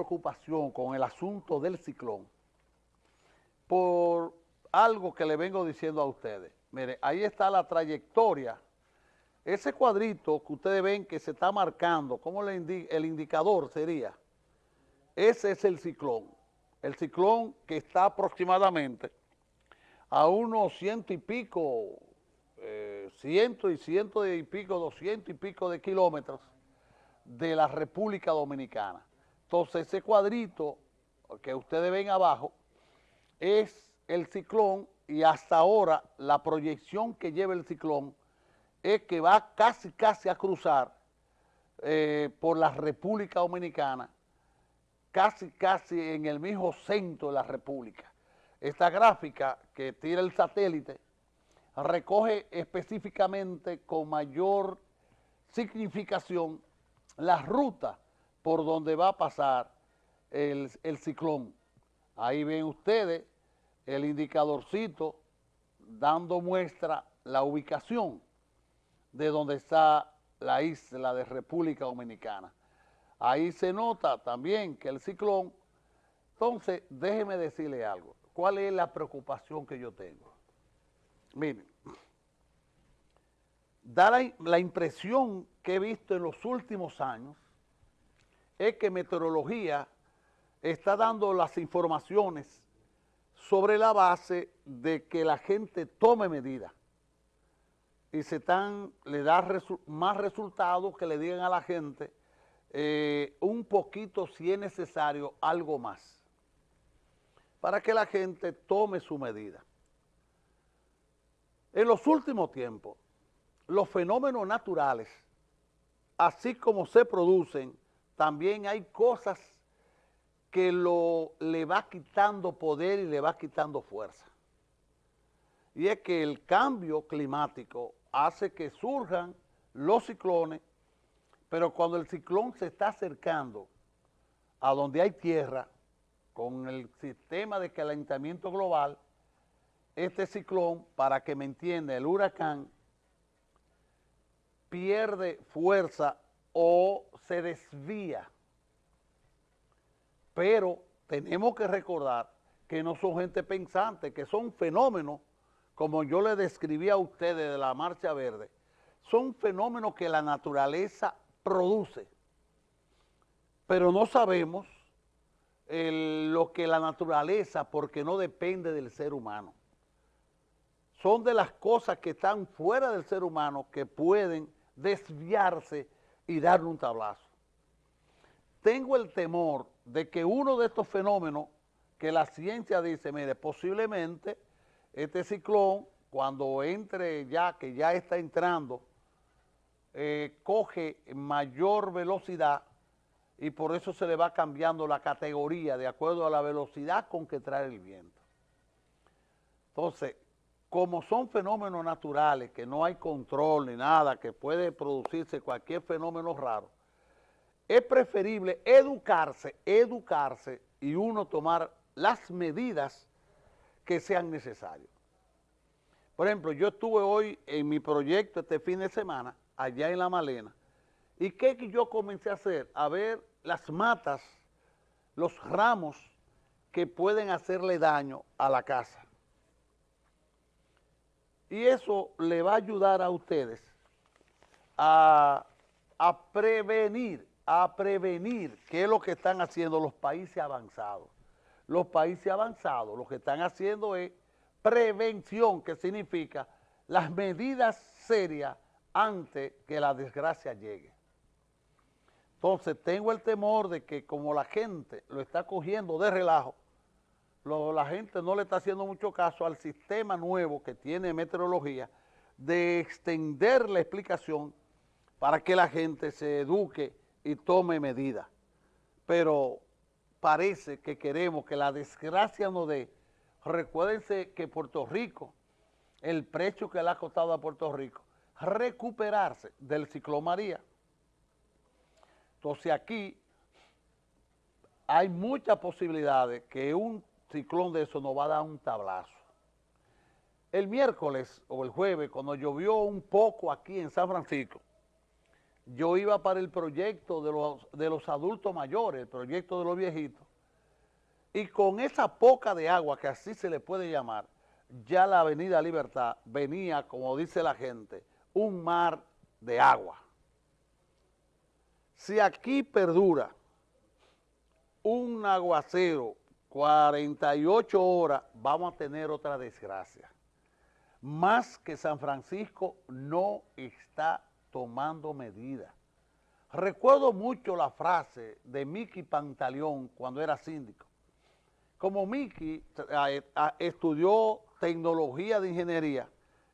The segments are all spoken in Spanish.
preocupación con el asunto del ciclón por algo que le vengo diciendo a ustedes. Mire, ahí está la trayectoria. Ese cuadrito que ustedes ven que se está marcando, como el indicador sería, ese es el ciclón. El ciclón que está aproximadamente a unos ciento y pico, eh, ciento y ciento y pico, doscientos y pico de kilómetros de la República Dominicana. Entonces ese cuadrito que ustedes ven abajo es el ciclón y hasta ahora la proyección que lleva el ciclón es que va casi casi a cruzar eh, por la República Dominicana, casi casi en el mismo centro de la República. Esta gráfica que tira el satélite recoge específicamente con mayor significación la ruta por donde va a pasar el, el ciclón. Ahí ven ustedes el indicadorcito dando muestra la ubicación de donde está la isla de República Dominicana. Ahí se nota también que el ciclón, entonces déjeme decirle algo, ¿cuál es la preocupación que yo tengo? Miren, da la, la impresión que he visto en los últimos años es que meteorología está dando las informaciones sobre la base de que la gente tome medidas y se están, le da más resultados que le digan a la gente eh, un poquito, si es necesario, algo más, para que la gente tome su medida. En los últimos tiempos, los fenómenos naturales, así como se producen, también hay cosas que lo, le va quitando poder y le va quitando fuerza. Y es que el cambio climático hace que surjan los ciclones, pero cuando el ciclón se está acercando a donde hay tierra, con el sistema de calentamiento global, este ciclón, para que me entienda, el huracán, pierde fuerza o se desvía. Pero tenemos que recordar que no son gente pensante, que son fenómenos, como yo le describí a ustedes de la Marcha Verde, son fenómenos que la naturaleza produce, pero no sabemos lo que la naturaleza, porque no depende del ser humano. Son de las cosas que están fuera del ser humano que pueden desviarse y darle un tablazo. Tengo el temor de que uno de estos fenómenos que la ciencia dice, mire, posiblemente este ciclón, cuando entre ya, que ya está entrando, eh, coge mayor velocidad y por eso se le va cambiando la categoría de acuerdo a la velocidad con que trae el viento. Entonces, como son fenómenos naturales, que no hay control ni nada, que puede producirse cualquier fenómeno raro, es preferible educarse, educarse y uno tomar las medidas que sean necesarias. Por ejemplo, yo estuve hoy en mi proyecto este fin de semana, allá en La Malena, y ¿qué yo comencé a hacer? A ver las matas, los ramos que pueden hacerle daño a la casa. Y eso le va a ayudar a ustedes a, prevenir a prevenir, qué es lo que están haciendo los países avanzados. Los países avanzados lo que están haciendo es prevención, que significa las medidas serias antes que la desgracia llegue. Entonces tengo el temor de que como la gente lo está cogiendo de relajo, la gente no le está haciendo mucho caso al sistema nuevo que tiene meteorología de extender la explicación para que la gente se eduque y tome medidas. Pero parece que queremos que la desgracia no dé. Recuérdense que Puerto Rico, el precio que le ha costado a Puerto Rico, recuperarse del ciclón María. Entonces aquí hay muchas posibilidades que un ciclón de eso nos va a dar un tablazo. El miércoles o el jueves, cuando llovió un poco aquí en San Francisco, yo iba para el proyecto de los, de los adultos mayores, el proyecto de los viejitos, y con esa poca de agua, que así se le puede llamar, ya la avenida Libertad venía, como dice la gente, un mar de agua. Si aquí perdura un aguacero 48 horas, vamos a tener otra desgracia. Más que San Francisco no está tomando medidas. Recuerdo mucho la frase de Miki Pantaleón cuando era síndico. Como Miki eh, estudió tecnología de ingeniería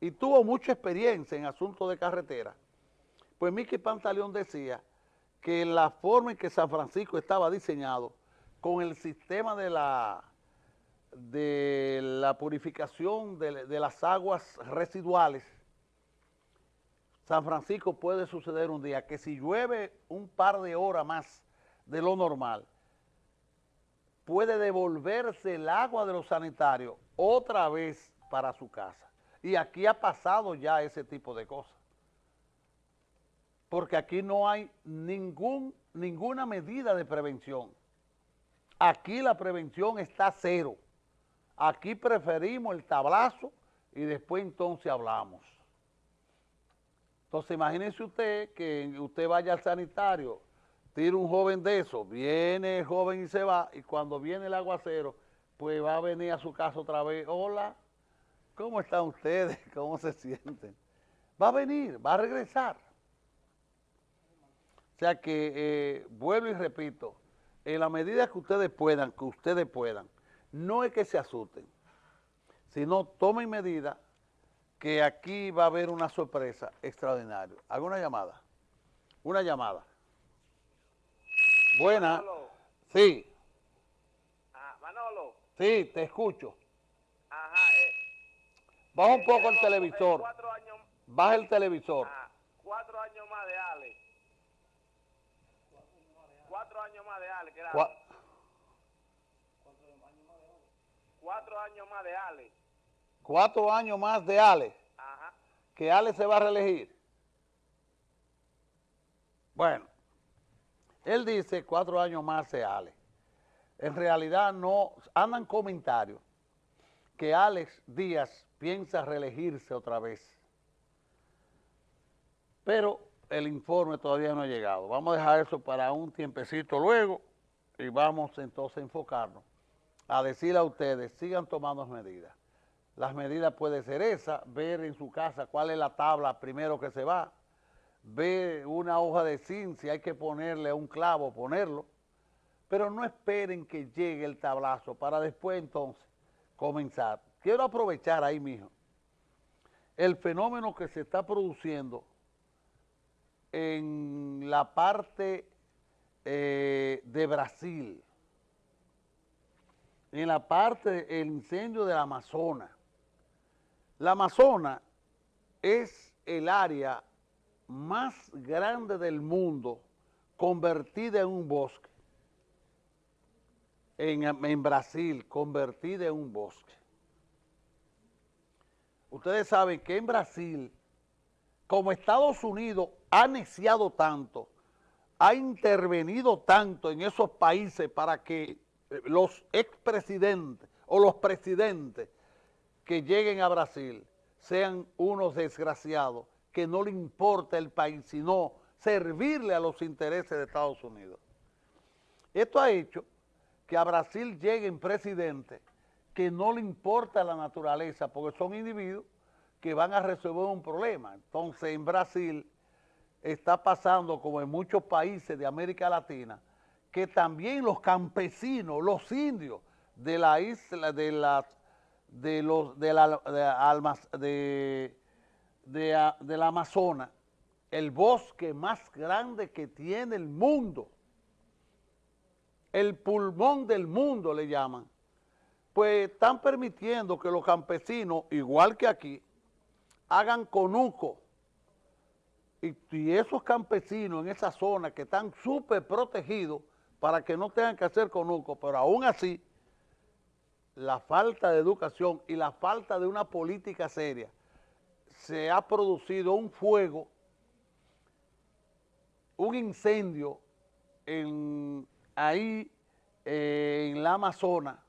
y tuvo mucha experiencia en asuntos de carretera, pues Miki Pantaleón decía que la forma en que San Francisco estaba diseñado con el sistema de la, de la purificación de, de las aguas residuales, San Francisco puede suceder un día que si llueve un par de horas más de lo normal, puede devolverse el agua de los sanitarios otra vez para su casa. Y aquí ha pasado ya ese tipo de cosas. Porque aquí no hay ningún, ninguna medida de prevención. Aquí la prevención está cero. Aquí preferimos el tablazo y después entonces hablamos. Entonces imagínense usted que usted vaya al sanitario, tira un joven de eso, viene el joven y se va, y cuando viene el aguacero, pues va a venir a su casa otra vez, hola, ¿cómo están ustedes? ¿Cómo se sienten? Va a venir, va a regresar. O sea que, eh, vuelvo y repito, en la medida que ustedes puedan, que ustedes puedan, no es que se asusten, sino tomen medidas que aquí va a haber una sorpresa extraordinaria. ¿Alguna llamada? Una llamada. Buena. Manolo. Sí, Ah, Manolo. sí, te escucho. Ajá. Eh, Baja un eh, poco el eh, televisor. años, Baja el televisor. ah, cuatro años más de Ale. Cuatro años más de Ale, que era Cua- cuatro años más de Ale. cuatro años más de Ale, Ajá. que Ale se va a reelegir. Bueno, él dice cuatro años más de Ale. En realidad no, andan comentarios que Alex Díaz piensa reelegirse otra vez. Pero el informe todavía no ha llegado. Vamos a dejar eso para un tiempecito luego y vamos entonces a enfocarnos a decirle a ustedes, sigan tomando medidas. Las medidas pueden ser esas, ver en su casa cuál es la tabla primero que se va, ver una hoja de zinc, si hay que ponerle un clavo, ponerlo, pero no esperen que llegue el tablazo para después entonces comenzar. Quiero aprovechar ahí, mijo, el fenómeno que se está produciendo en la parte eh, de Brasil, en la parte del incendio del Amazonas. La Amazonas es el área más grande del mundo convertida en un bosque. En, en Brasil, convertida en un bosque. Ustedes saben que en Brasil, como Estados Unidos ha neciado tanto, ha intervenido tanto en esos países para que los expresidentes o los presidentes que lleguen a Brasil sean unos desgraciados que no le importa el país, sino servirle a los intereses de Estados Unidos. Esto ha hecho que a Brasil lleguen presidentes que no le importa la naturaleza, porque son individuos que van a resolver un problema. Entonces, en Brasil está pasando, como en muchos países de América Latina, que también los campesinos, los indios de la isla, de las, de los, de la, de, de, de, de la Amazonas, el bosque más grande que tiene el mundo, el pulmón del mundo le llaman, pues están permitiendo que los campesinos, igual que aquí, hagan conuco. Y, esos campesinos en esa zona que están súper protegidos para que no tengan que hacer conuco, pero aún así, la falta de educación y la falta de una política seria, se ha producido un fuego un incendio en, ahí eh, en la Amazona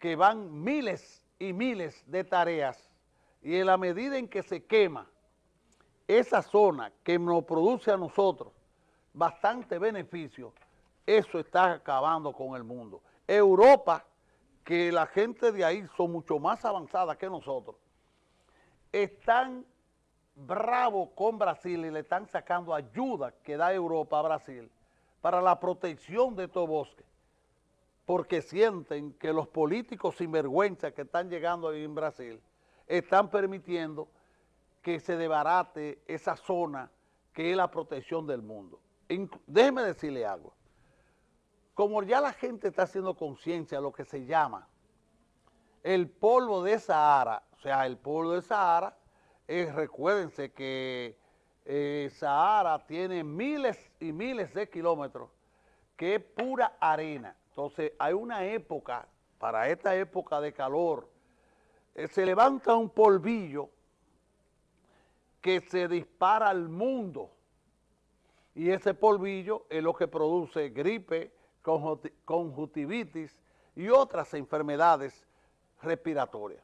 que van miles y miles de tareas. Y en la medida en que se quema esa zona que nos produce a nosotros bastante beneficio, eso está acabando con el mundo. Europa, que la gente de ahí son mucho más avanzada que nosotros, están bravos con Brasil y le están sacando ayuda que da Europa a Brasil para la protección de estos bosques, porque sienten que los políticos sinvergüenza que están llegando ahí en Brasil están permitiendo que se debarate esa zona que es la protección del mundo. déjeme decirle algo. Como ya la gente está haciendo conciencia de lo que se llama el polvo de Sahara, o sea, el polvo de Sahara, es, recuérdense que eh, Sahara tiene miles y miles de kilómetros, que es pura arena. Entonces, hay una época, para esta época de calor, eh, se levanta un polvillo que se dispara al mundo. Y ese polvillo es lo que produce gripe, conjuntivitis y otras enfermedades respiratorias.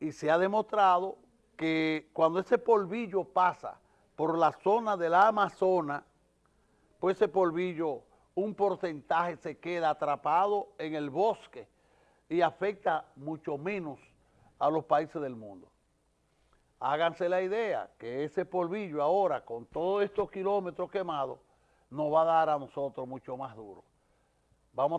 Y se ha demostrado que cuando ese polvillo pasa por la zona de la Amazona, pues ese polvillo, un porcentaje se queda atrapado en el bosque y afecta mucho menos a los países del mundo háganse la idea que ese polvillo ahora, con todos estos kilómetros quemados, nos va a dar a nosotros mucho más duro. Vamos